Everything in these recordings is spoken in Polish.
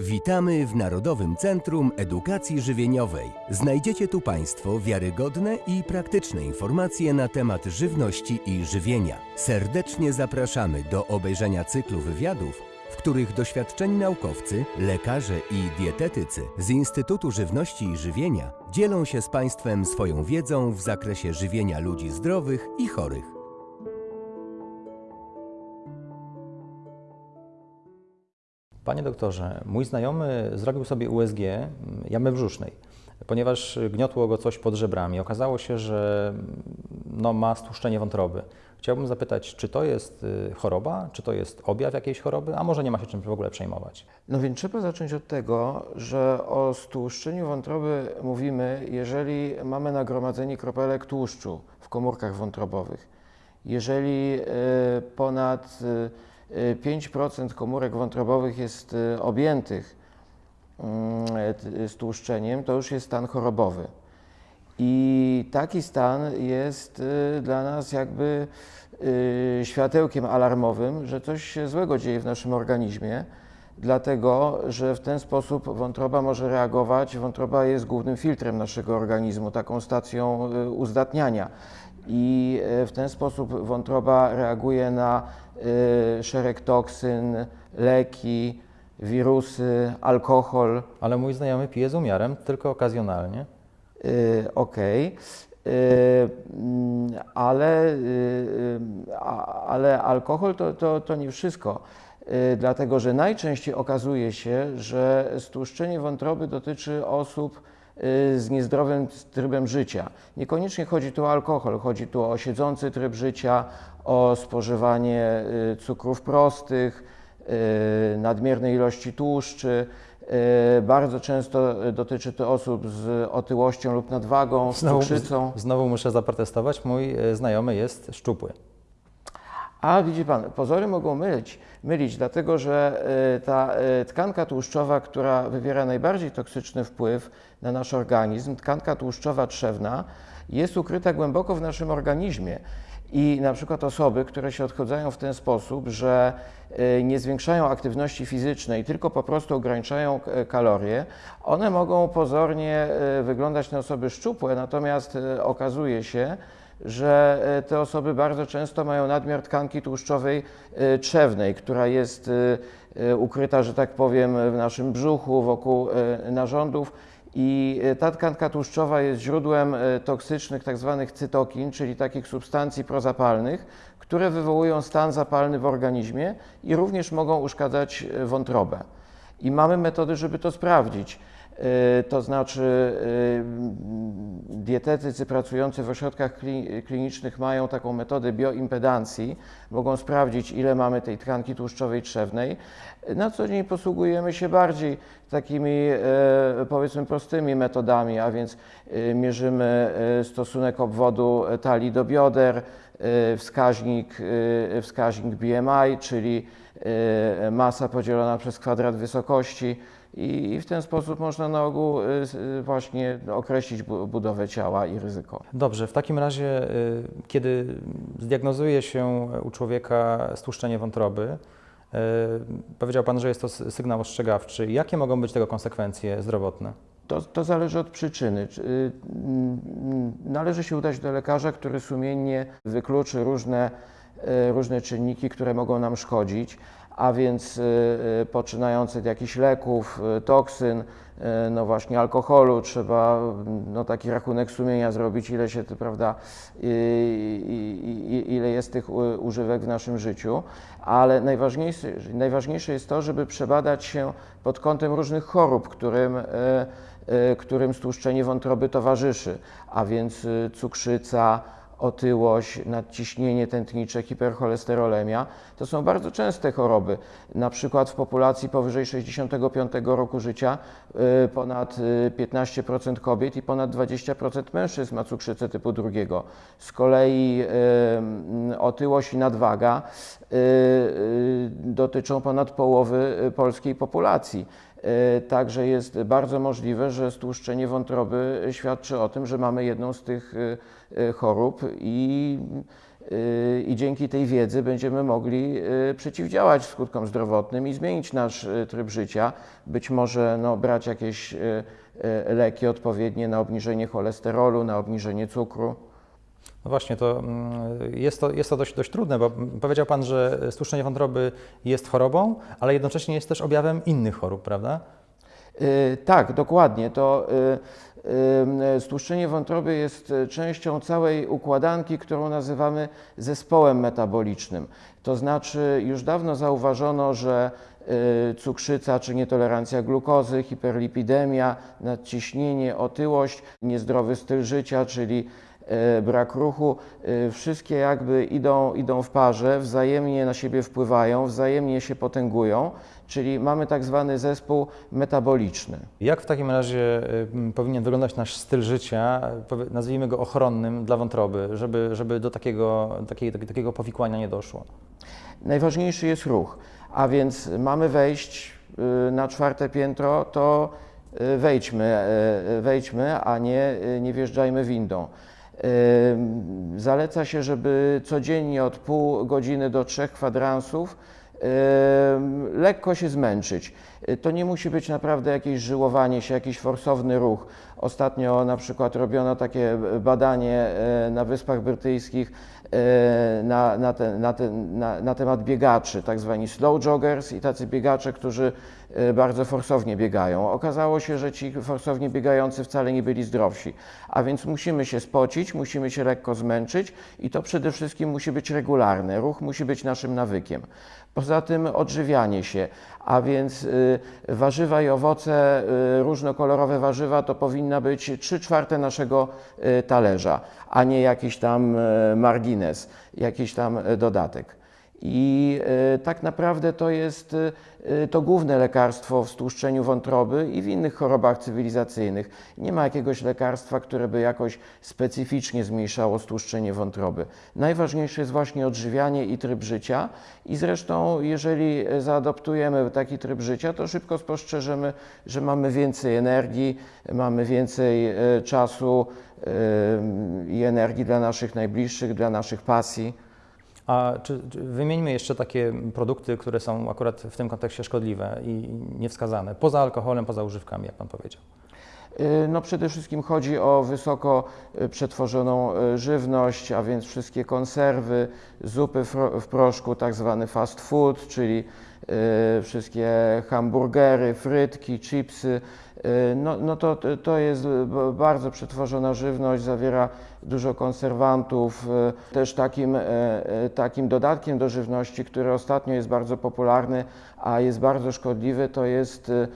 Witamy w Narodowym Centrum Edukacji Żywieniowej. Znajdziecie tu Państwo wiarygodne i praktyczne informacje na temat żywności i żywienia. Serdecznie zapraszamy do obejrzenia cyklu wywiadów, w których doświadczeni naukowcy, lekarze i dietetycy z Instytutu Żywności i Żywienia dzielą się z Państwem swoją wiedzą w zakresie żywienia ludzi zdrowych i chorych. Panie doktorze, mój znajomy zrobił sobie USG jamy brzusznej, ponieważ gniotło go coś pod żebrami. Okazało się, że no, ma stłuszczenie wątroby. Chciałbym zapytać, czy to jest y, choroba, czy to jest objaw jakiejś choroby, a może nie ma się czym w ogóle przejmować? No więc trzeba zacząć od tego, że o stłuszczeniu wątroby mówimy, jeżeli mamy nagromadzenie kropelek tłuszczu w komórkach wątrobowych. Jeżeli y, ponad y, 5% komórek wątrobowych jest y, objętych y, stłuszczeniem, to już jest stan chorobowy. I taki stan jest y, dla nas jakby y, światełkiem alarmowym, że coś się złego dzieje w naszym organizmie, dlatego że w ten sposób wątroba może reagować. Wątroba jest głównym filtrem naszego organizmu, taką stacją y, uzdatniania. I w ten sposób wątroba reaguje na szereg toksyn, leki, wirusy, alkohol. Ale mój znajomy pije z umiarem, tylko okazjonalnie. Y, okej. Y, mm, Ale, y, ale alkohol to, to, to nie wszystko, Y, dlatego że najczęściej okazuje się, że stłuszczenie wątroby dotyczy osób y, z niezdrowym trybem życia. Niekoniecznie chodzi tu o alkohol, chodzi tu o siedzący tryb życia, o spożywanie y, cukrów prostych, y, nadmiernej ilości tłuszczy. Y, Bardzo często dotyczy to osób z otyłością lub nadwagą, z cukrzycą. znowu muszę zaprotestować, mój znajomy jest szczupły. A widzi Pan, pozory mogą mylić, mylić dlatego że y, ta y, tkanka tłuszczowa, która wywiera najbardziej toksyczny wpływ na nasz organizm, tkanka tłuszczowa trzewna, jest ukryta głęboko w naszym organizmie. I na przykład osoby, które się odchodzają w ten sposób, że y, nie zwiększają aktywności fizycznej, tylko po prostu ograniczają kalorie, one mogą pozornie wyglądać na osoby szczupłe, natomiast okazuje się, że e, te osoby bardzo często mają nadmiar tkanki tłuszczowej e, trzewnej, która jest e, ukryta, że tak powiem, w naszym brzuchu, wokół narządów. I ta tkanka tłuszczowa jest źródłem toksycznych tzw. cytokin, czyli takich substancji prozapalnych, które wywołują stan zapalny w organizmie i również mogą uszkadzać wątrobę. I mamy metody, żeby to sprawdzić. To znaczy, dietetycy pracujący w ośrodkach kli- klinicznych mają taką metodę bioimpedancji, mogą sprawdzić, ile mamy tej tkanki tłuszczowej trzewnej. Na co dzień posługujemy się bardziej takimi, e, powiedzmy, prostymi metodami, a więc y, mierzymy e, stosunek obwodu talii do bioder, e, wskaźnik, e, wskaźnik BMI, czyli e, masa podzielona przez kwadrat wysokości i w ten sposób można na ogół y, y, właśnie określić bu- budowę ciała i ryzyko. Dobrze, w takim razie, y, kiedy zdiagnozuje się u człowieka stłuszczenie wątroby, powiedział Pan, że jest to sygnał ostrzegawczy. Jakie mogą być tego konsekwencje zdrowotne? To, to zależy od przyczyny. Czy, Należy się udać do lekarza, który sumiennie wykluczy różne, różne czynniki, które mogą nam szkodzić, a więc y, y, poczynając od jakichś leków, y, toksyn, no właśnie alkoholu, trzeba mm, no, taki rachunek sumienia zrobić, ile się, prawda, ile jest tych używek w naszym życiu, ale najważniejsze, najważniejsze jest to, żeby przebadać się pod kątem różnych chorób, którym którym stłuszczenie wątroby towarzyszy, a więc cukrzyca, otyłość, nadciśnienie tętnicze, hipercholesterolemia. To są bardzo częste choroby. Na przykład w populacji powyżej 65 roku życia y, ponad y, 15% kobiet i ponad 20% mężczyzn ma cukrzycę typu drugiego. Z kolei y, otyłość i nadwaga y, y, dotyczą ponad połowy y, polskiej populacji. E, Także jest bardzo możliwe, że stłuszczenie wątroby świadczy o tym, że mamy jedną z tych e, e, chorób i i dzięki tej wiedzy będziemy mogli przeciwdziałać skutkom zdrowotnym i zmienić nasz tryb życia. Być może no, brać jakieś leki odpowiednie na obniżenie cholesterolu, na obniżenie cukru. No właśnie, to mm, jest to, jest to dość, dość trudne, bo powiedział Pan, że stłuszczenie wątroby jest chorobą, ale jednocześnie jest też objawem innych chorób, prawda? Y, Tak, dokładnie. To y, y, stłuszczenie wątroby jest częścią całej układanki, którą nazywamy zespołem metabolicznym. To znaczy, już dawno zauważono, że y, cukrzyca czy nietolerancja glukozy, hiperlipidemia, nadciśnienie, otyłość, niezdrowy styl życia, czyli brak ruchu, e, wszystkie jakby idą, idą w parze, wzajemnie na siebie wpływają, wzajemnie się potęgują, czyli mamy tak zwany zespół metaboliczny. Jak w takim razie y, powinien wyglądać nasz styl życia, nazwijmy go ochronnym dla wątroby, żeby, żeby do takiego, takiej, takiego powikłania nie doszło? Najważniejszy jest ruch, a więc mamy wejść y, na czwarte piętro, to y, wejdźmy, y, wejdźmy, a nie, nie wjeżdżajmy windą. Zaleca się, żeby codziennie od pół godziny do trzech kwadransów lekko się zmęczyć. Y, To nie musi być naprawdę jakieś żyłowanie się, jakiś forsowny ruch. Ostatnio na przykład robiono takie badanie y, na Wyspach Brytyjskich y, na, na, te, na, te, na, temat biegaczy, tak zwani slow joggers i tacy biegacze, którzy bardzo forsownie biegają. Okazało się, że ci forsownie biegający wcale nie byli zdrowsi, a więc musimy się spocić, musimy się lekko zmęczyć i to przede wszystkim musi być regularne. Ruch musi być naszym nawykiem. Poza tym odżywianie się, a więc y, warzywa i owoce, y, różnokolorowe warzywa to powinna być 3 czwarte naszego y, talerza, a nie jakiś tam y, margines, jakiś tam y, dodatek. I y, tak naprawdę to jest y, y, to główne lekarstwo w stłuszczeniu wątroby i w innych chorobach cywilizacyjnych. Nie ma jakiegoś lekarstwa, które by jakoś specyficznie zmniejszało stłuszczenie wątroby. Najważniejsze jest właśnie odżywianie i tryb życia. I zresztą, jeżeli zaadoptujemy taki tryb życia, to szybko spostrzeżemy, że mamy więcej energii, mamy więcej czasu i energii dla naszych najbliższych, dla naszych pasji. A czy, czy wymieńmy jeszcze takie produkty, które są akurat w tym kontekście szkodliwe i niewskazane, poza alkoholem, poza używkami, jak Pan powiedział? Y, No przede wszystkim chodzi o wysoko y, przetworzoną y, żywność, a więc wszystkie konserwy, zupy w proszku, tak zwany fast food, czyli wszystkie hamburgery, frytki, chipsy. No, no to, to jest bardzo przetworzona żywność, zawiera dużo konserwantów. Y, Też takim, e, e, takim dodatkiem do żywności, który ostatnio jest bardzo popularny, a jest bardzo szkodliwy, to jest e,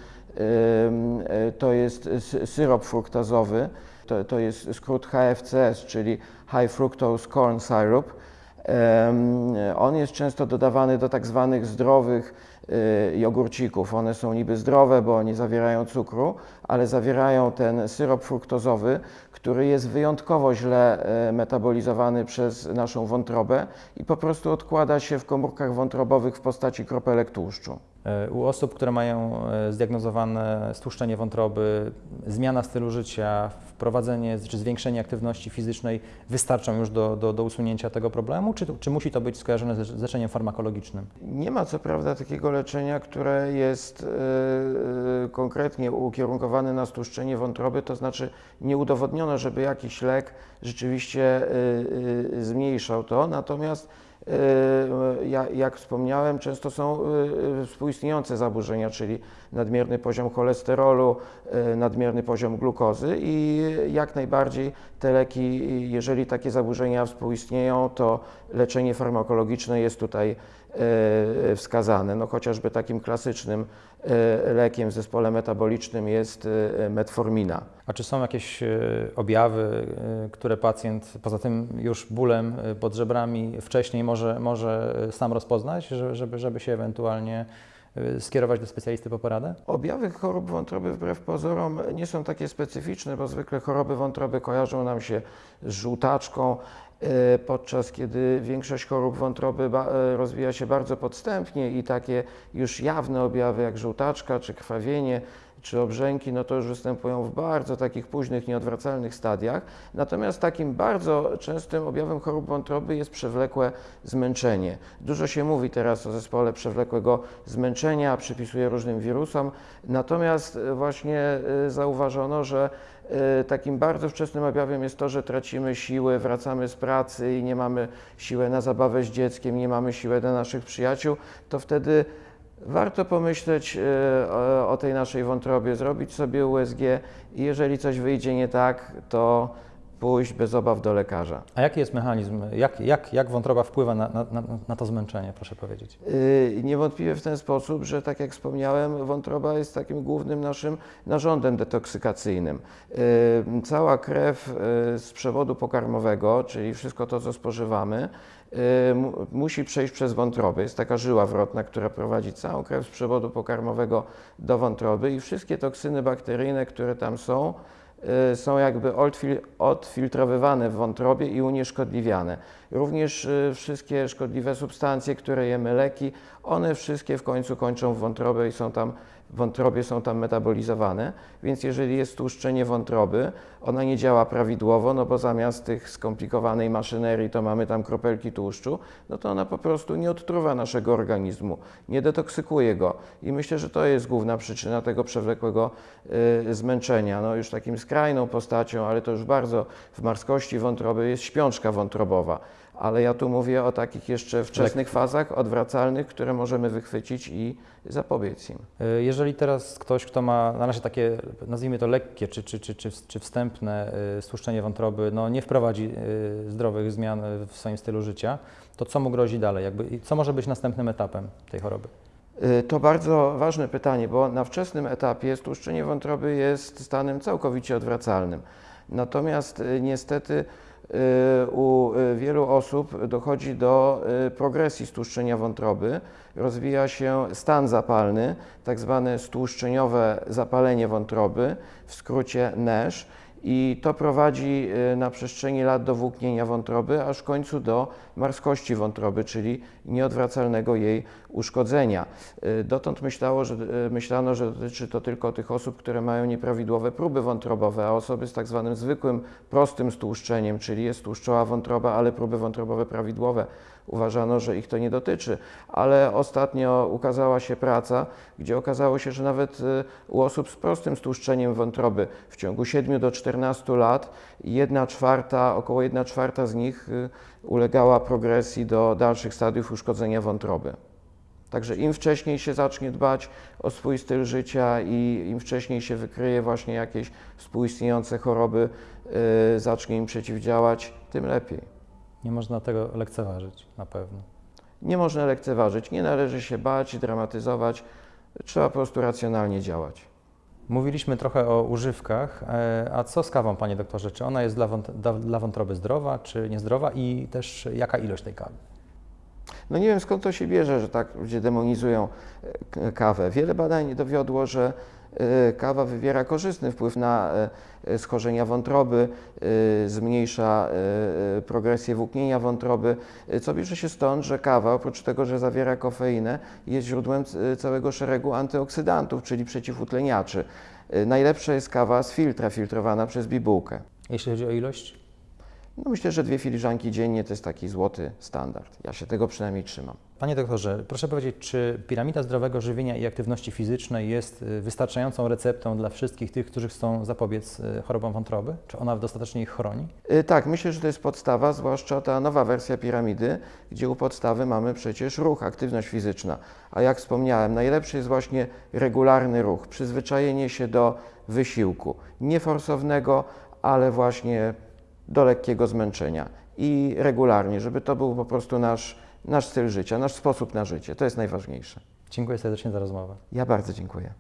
to jest sy- syrop fruktazowy, to, to jest skrót HFCS, czyli High Fructose Corn Syrup. On jest często dodawany do tak zwanych zdrowych jogurcików. One są niby zdrowe, bo nie zawierają cukru, ale zawierają ten syrop fruktozowy, który jest wyjątkowo źle e, metabolizowany przez naszą wątrobę i po prostu odkłada się w komórkach wątrobowych w postaci kropelek tłuszczu. E, U osób, które mają e, zdiagnozowane stłuszczenie wątroby, zmiana stylu życia, wprowadzenie czy zwiększenie aktywności fizycznej wystarczą już do, do, do usunięcia tego problemu, czy, czy musi to być skojarzone z leczeniem farmakologicznym? Nie ma co prawda takiego leczenia, które jest e, konkretnie ukierunkowane na stłuszczenie wątroby, to znaczy nie udowodniono, żeby jakiś lek rzeczywiście e, e, zmniejszał to, natomiast jak wspomniałem, często są e, współistniejące zaburzenia, czyli nadmierny poziom cholesterolu, e, nadmierny poziom glukozy i jak najbardziej te leki, jeżeli takie zaburzenia współistnieją, to leczenie farmakologiczne jest tutaj e, wskazane. No, chociażby takim klasycznym e, lekiem w zespole metabolicznym jest e, metformina. A czy są jakieś e, objawy, e, które pacjent poza tym już bólem e, pod żebrami wcześniej może, może e, sam rozpoznać, że- żeby, żeby się ewentualnie e, skierować do specjalisty po poradę? Objawy chorób wątroby wbrew pozorom nie są takie specyficzne, bo zwykle choroby wątroby kojarzą nam się z żółtaczką, e, podczas kiedy większość chorób wątroby e, rozwija się bardzo podstępnie i takie już jawne objawy jak żółtaczka czy krwawienie czy obrzęki, no to już występują w bardzo takich późnych, nieodwracalnych stadiach. Natomiast takim bardzo częstym objawem chorób wątroby jest przewlekłe zmęczenie. Dużo się mówi teraz o zespole przewlekłego zmęczenia, przypisuje różnym wirusom, natomiast e, właśnie e, zauważono, że e, takim bardzo wczesnym objawem jest to, że tracimy siły, wracamy z pracy i nie mamy siły na zabawę z dzieckiem, nie mamy siły dla naszych przyjaciół, to wtedy warto pomyśleć e, o tej naszej wątrobie, zrobić sobie USG i jeżeli coś wyjdzie nie tak, to pójść bez obaw do lekarza. A jaki jest mechanizm? Jak, jak, jak wątroba wpływa na, na, na, to zmęczenie, proszę powiedzieć? Yy, Niewątpliwie w ten sposób, że tak jak wspomniałem, wątroba jest takim głównym naszym narządem detoksykacyjnym. Yy, Cała krew yy, z przewodu pokarmowego, czyli wszystko to, co spożywamy, yy, mu- musi przejść przez wątrobę. Jest taka żyła wrotna, która prowadzi całą krew z przewodu pokarmowego do wątroby i wszystkie toksyny bakteryjne, które tam są, są jakby odfil- odfiltrowywane w wątrobie i unieszkodliwiane. Również y, wszystkie szkodliwe substancje, które jemy, leki, one wszystkie w końcu kończą w wątrobie i są tam, wątrobie są tam metabolizowane. Więc jeżeli jest tłuszczenie wątroby, ona nie działa prawidłowo, no bo zamiast tych skomplikowanej maszynerii to mamy tam kropelki tłuszczu, no to ona po prostu nie odtruwa naszego organizmu, nie detoksykuje go. I myślę, że to jest główna przyczyna tego przewlekłego y, zmęczenia. No już takim skrajną postacią, ale to już bardzo w marskości wątroby jest śpiączka wątrobowa. Ale ja tu mówię o takich jeszcze wczesnych fazach odwracalnych, które możemy wychwycić i zapobiec im. Y, Jeżeli teraz ktoś, kto ma na razie takie, nazwijmy to lekkie czy, czy, czy, czy, wstępne y, stłuszczenie wątroby, no nie wprowadzi y, zdrowych zmian w swoim stylu życia, to co mu grozi dalej? Jakby, co może być następnym etapem tej choroby? To bardzo ważne pytanie, bo na wczesnym etapie stłuszczenie wątroby jest stanem całkowicie odwracalnym. Natomiast niestety u y, wielu osób dochodzi do y, progresji stłuszczenia wątroby, rozwija się stan zapalny, tak zwane stłuszczeniowe zapalenie wątroby, w skrócie NASH. I to prowadzi y, na przestrzeni lat do włóknienia wątroby, aż w końcu do marskości wątroby, czyli nieodwracalnego jej uszkodzenia. Y, Dotąd myślało, że, y, myślano, że dotyczy to tylko tych osób, które mają nieprawidłowe próby wątrobowe, a osoby z tak zwanym zwykłym, prostym stłuszczeniem, czyli jest tłuszczowa wątroba, ale próby wątrobowe prawidłowe, uważano, że ich to nie dotyczy. Ale ostatnio ukazała się praca, gdzie okazało się, że nawet y, u osób z prostym stłuszczeniem wątroby w ciągu 7 do 14 lat jedna czwarta, około 1 czwarta z nich y, ulegała progresji do dalszych stadiów uszkodzenia wątroby. Także im wcześniej się zacznie dbać o swój styl życia i im wcześniej się wykryje właśnie jakieś współistniejące choroby, y, zacznie im przeciwdziałać, tym lepiej. Nie można tego lekceważyć na pewno. Nie można lekceważyć, nie należy się bać, dramatyzować, trzeba po prostu racjonalnie działać. Mówiliśmy trochę o używkach, e, a co z kawą, panie doktorze? Czy ona jest dla, wąt- dla, dla wątroby zdrowa, czy niezdrowa i też jaka ilość tej kawy? No nie wiem skąd to się bierze, że tak ludzie demonizują e, kawę. Wiele badań dowiodło, że kawa wywiera korzystny wpływ na e, schorzenia wątroby, e, zmniejsza e, e, progresję włóknienia wątroby, e, co bierze się stąd, że kawa oprócz tego, że zawiera kofeinę, jest źródłem całego szeregu antyoksydantów, czyli przeciwutleniaczy. E, Najlepsza jest kawa z filtra, filtrowana przez bibułkę. Jeśli chodzi o ilość? No myślę, że dwie filiżanki dziennie to jest taki złoty standard. Ja się tego przynajmniej trzymam. Panie doktorze, proszę powiedzieć, czy piramida zdrowego żywienia i aktywności fizycznej jest y, wystarczającą receptą dla wszystkich tych, którzy chcą zapobiec y, chorobom wątroby? Czy ona dostatecznie ich chroni? Y, Tak, myślę, że to jest podstawa, zwłaszcza ta nowa wersja piramidy, gdzie u podstawy mamy przecież ruch, aktywność fizyczna. A jak wspomniałem, najlepszy jest właśnie regularny ruch, przyzwyczajenie się do wysiłku, nieforsownego, ale właśnie do lekkiego zmęczenia i regularnie, żeby to był po prostu nasz, nasz styl życia, nasz sposób na życie. To jest najważniejsze. Dziękuję serdecznie za rozmowę. Ja bardzo dziękuję.